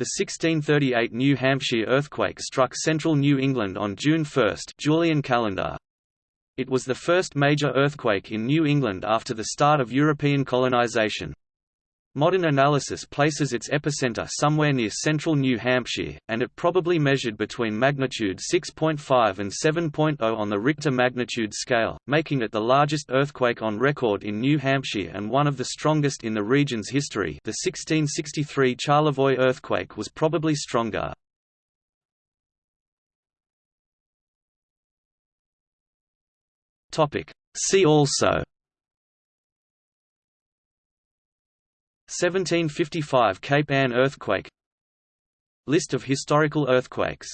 The 1638 New Hampshire earthquake struck central New England on June 1 Julian calendar. It was the first major earthquake in New England after the start of European colonization. Modern analysis places its epicenter somewhere near central New Hampshire, and it probably measured between magnitude 6.5 and 7.0 on the Richter magnitude scale, making it the largest earthquake on record in New Hampshire and one of the strongest in the region's history the 1663 Charlevoix earthquake was probably stronger. See also 1755 Cape Ann earthquake. List of historical earthquakes